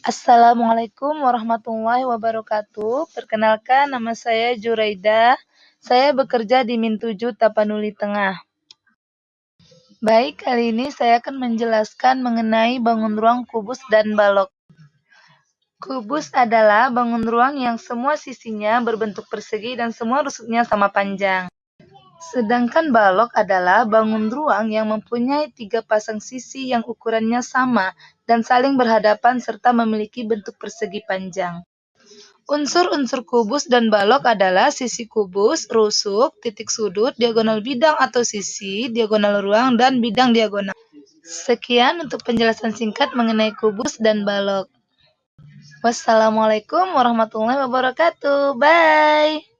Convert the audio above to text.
Assalamualaikum warahmatullahi wabarakatuh. Perkenalkan nama saya Juraida. Saya bekerja di Min 7 Tapanuli Tengah. Baik, kali ini saya akan menjelaskan mengenai bangun ruang kubus dan balok. Kubus adalah bangun ruang yang semua sisinya berbentuk persegi dan semua rusuknya sama panjang. Sedangkan balok adalah bangun ruang yang mempunyai tiga pasang sisi yang ukurannya sama dan saling berhadapan serta memiliki bentuk persegi panjang. Unsur-unsur kubus dan balok adalah sisi kubus, rusuk, titik sudut, diagonal bidang atau sisi, diagonal ruang, dan bidang diagonal. Sekian untuk penjelasan singkat mengenai kubus dan balok. Wassalamualaikum warahmatullahi wabarakatuh. Bye.